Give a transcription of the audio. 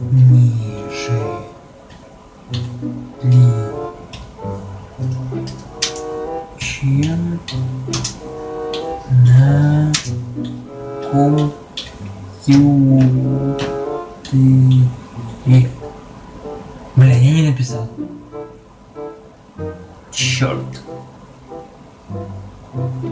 ниже, ни, чем на компьютере. Бля, я не написал. Черт.